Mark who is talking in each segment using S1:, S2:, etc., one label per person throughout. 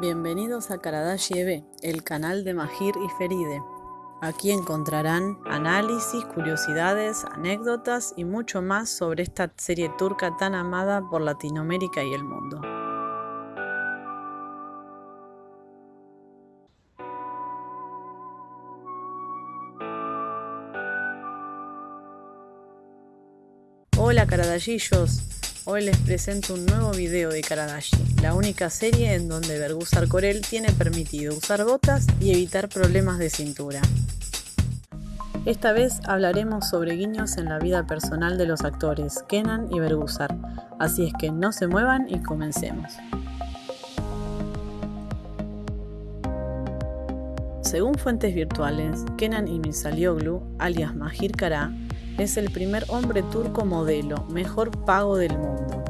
S1: Bienvenidos a Karadashi EB, el canal de Mahir y Feride. Aquí encontrarán análisis, curiosidades, anécdotas y mucho más sobre esta serie turca tan amada por Latinoamérica y el mundo. Hola Karadashillos, Hoy les presento un nuevo video de Karadashi, la única serie en donde Bergusar Corel tiene permitido usar botas y evitar problemas de cintura. Esta vez hablaremos sobre guiños en la vida personal de los actores Kenan y Bergusar, así es que no se muevan y comencemos. Según fuentes virtuales, Kenan Imisalioglu, alias Mahir Kara, es el primer hombre turco modelo mejor pago del mundo.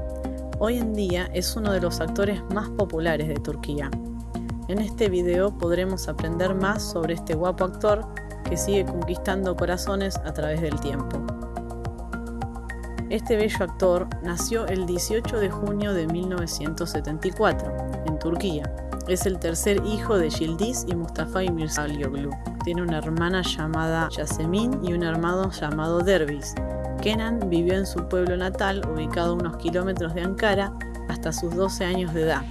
S1: Hoy en día es uno de los actores más populares de Turquía. En este video podremos aprender más sobre este guapo actor que sigue conquistando corazones a través del tiempo. Este bello actor nació el 18 de junio de 1974 en Turquía. Es el tercer hijo de Yildiz y Mustafa Mirzalyoglu tiene una hermana llamada Yasemin y un hermano llamado Derbis. Kenan vivió en su pueblo natal, ubicado unos kilómetros de Ankara, hasta sus 12 años de edad.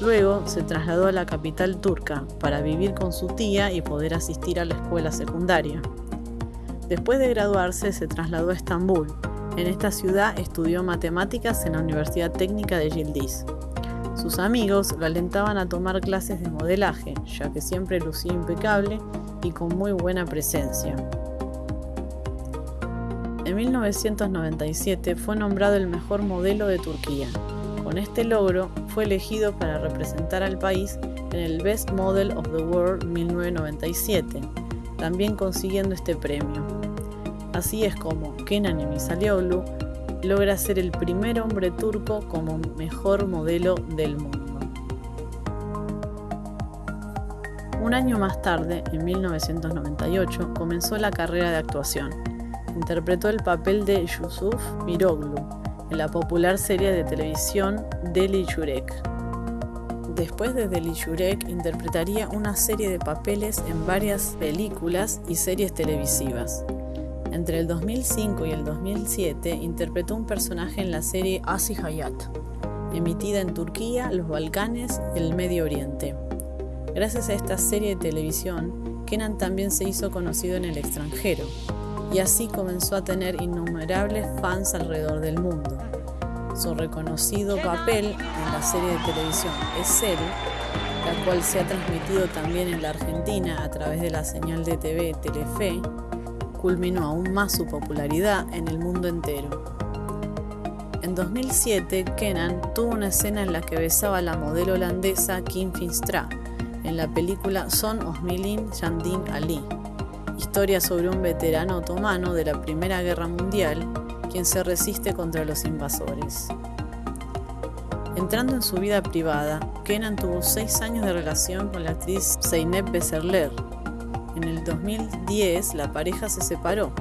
S1: Luego se trasladó a la capital turca para vivir con su tía y poder asistir a la escuela secundaria. Después de graduarse se trasladó a Estambul. En esta ciudad estudió matemáticas en la Universidad Técnica de Yildiz. Sus amigos lo alentaban a tomar clases de modelaje, ya que siempre lucía impecable y con muy buena presencia. En 1997 fue nombrado el mejor modelo de Turquía. Con este logro fue elegido para representar al país en el Best Model of the World 1997, también consiguiendo este premio. Así es como Kenan Emisalioglu logra ser el primer hombre turco como mejor modelo del mundo. Un año más tarde, en 1998, comenzó la carrera de actuación. Interpretó el papel de Yusuf Miroglu en la popular serie de televisión Deli Yurek. Después de Deli Yurek, interpretaría una serie de papeles en varias películas y series televisivas. Entre el 2005 y el 2007 interpretó un personaje en la serie Asi Hayat, emitida en Turquía, los Balcanes y el Medio Oriente. Gracias a esta serie de televisión, Kenan también se hizo conocido en el extranjero y así comenzó a tener innumerables fans alrededor del mundo. Su reconocido papel en la serie de televisión Es la cual se ha transmitido también en la Argentina a través de la señal de TV Telefe, culminó aún más su popularidad en el mundo entero. En 2007, Kenan tuvo una escena en la que besaba a la modelo holandesa Kim Finstra, en la película Son Osmilin Yandin Ali, historia sobre un veterano otomano de la Primera Guerra Mundial quien se resiste contra los invasores. Entrando en su vida privada, Kenan tuvo seis años de relación con la actriz Zeynep Beserler. En el 2010 la pareja se separó.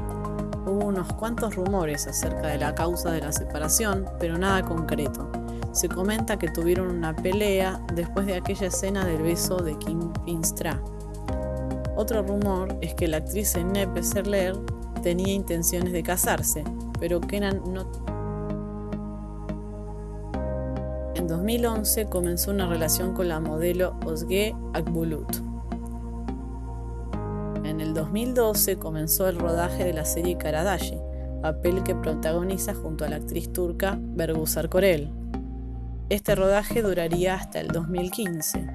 S1: Hubo unos cuantos rumores acerca de la causa de la separación, pero nada concreto. Se comenta que tuvieron una pelea después de aquella escena del beso de Kim Finstra. Otro rumor es que la actriz Nepe Serler tenía intenciones de casarse, pero Kenan no. En 2011 comenzó una relación con la modelo Osge Akbulut. En el 2012 comenzó el rodaje de la serie Karadashi, papel que protagoniza junto a la actriz turca Bergusar Korel. Este rodaje duraría hasta el 2015.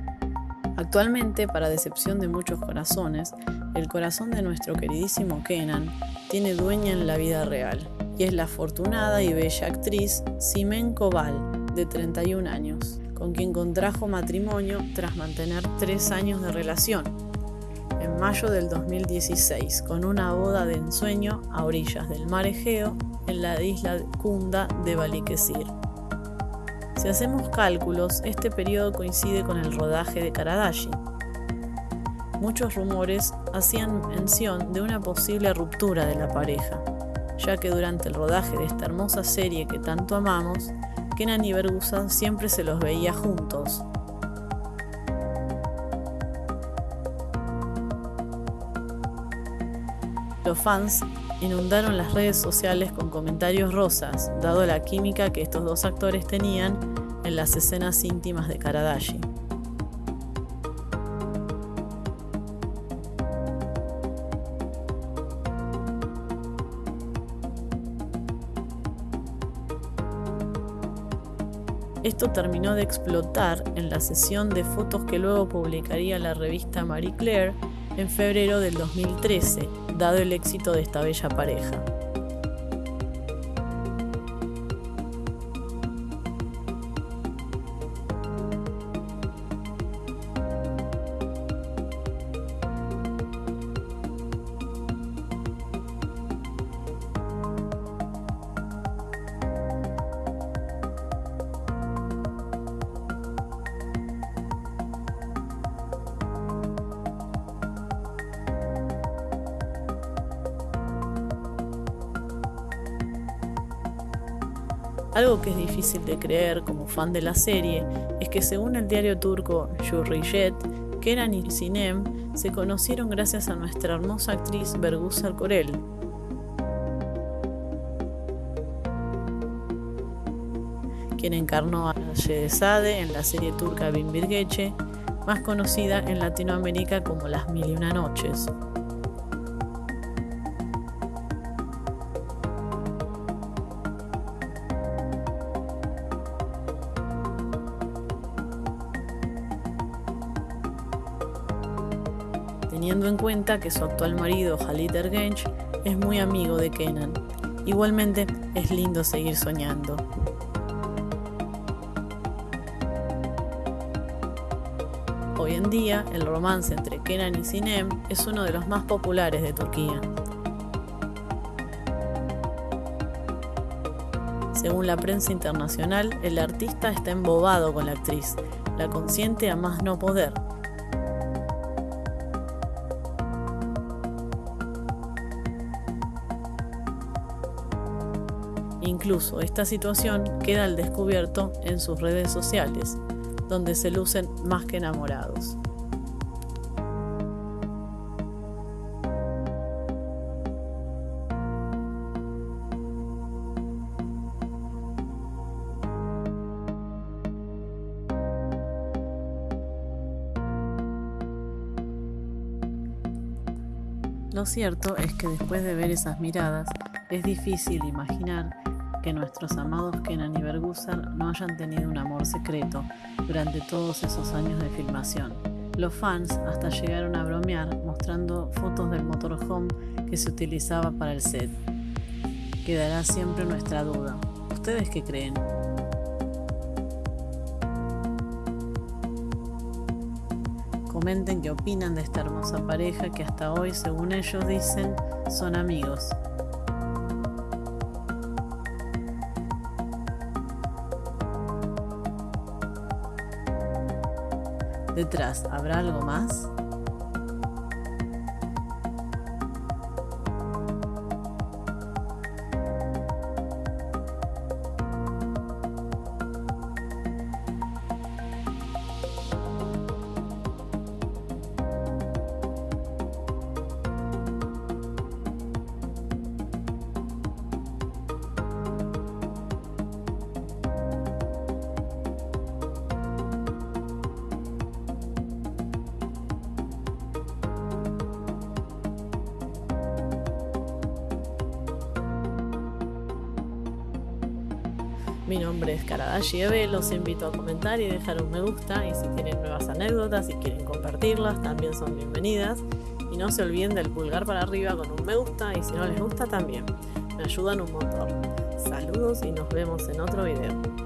S1: Actualmente, para decepción de muchos corazones, el corazón de nuestro queridísimo Kenan tiene dueña en la vida real, y es la afortunada y bella actriz Simen Koval, de 31 años, con quien contrajo matrimonio tras mantener tres años de relación, en mayo del 2016, con una boda de ensueño a orillas del mar Egeo en la isla Kunda de Balikesir. Si hacemos cálculos, este periodo coincide con el rodaje de Karadashi. Muchos rumores hacían mención de una posible ruptura de la pareja, ya que durante el rodaje de esta hermosa serie que tanto amamos, Kenan y Bergusa siempre se los veía juntos. Los fans inundaron las redes sociales con comentarios rosas, dado la química que estos dos actores tenían en las escenas íntimas de Karadashi. Esto terminó de explotar en la sesión de fotos que luego publicaría la revista Marie Claire en febrero del 2013, dado el éxito de esta bella pareja. Algo que es difícil de creer como fan de la serie es que según el diario turco Hürriyet, Kenan y Sinem se conocieron gracias a nuestra hermosa actriz Bergusar Korel. quien encarnó a Shehzade en la serie turca Bin Birgeche, más conocida en Latinoamérica como Las Mil y Una Noches. Teniendo en cuenta que su actual marido, Halit Ergenç, es muy amigo de Kenan. Igualmente, es lindo seguir soñando. Hoy en día, el romance entre Kenan y Sinem es uno de los más populares de Turquía. Según la prensa internacional, el artista está embobado con la actriz, la consiente a más no poder, Incluso esta situación queda al descubierto en sus redes sociales, donde se lucen más que enamorados. Lo cierto es que después de ver esas miradas, es difícil imaginar que nuestros amados Kenan y Bergusar no hayan tenido un amor secreto durante todos esos años de filmación. Los fans hasta llegaron a bromear mostrando fotos del motorhome que se utilizaba para el set. Quedará siempre nuestra duda. ¿Ustedes qué creen? Comenten qué opinan de esta hermosa pareja que hasta hoy, según ellos dicen, son amigos. Detrás, ¿habrá algo más? Mi nombre es Karadashi Eve, los invito a comentar y dejar un me gusta y si tienen nuevas anécdotas y quieren compartirlas también son bienvenidas. Y no se olviden del pulgar para arriba con un me gusta y si no les gusta también. Me ayudan un montón. Saludos y nos vemos en otro video.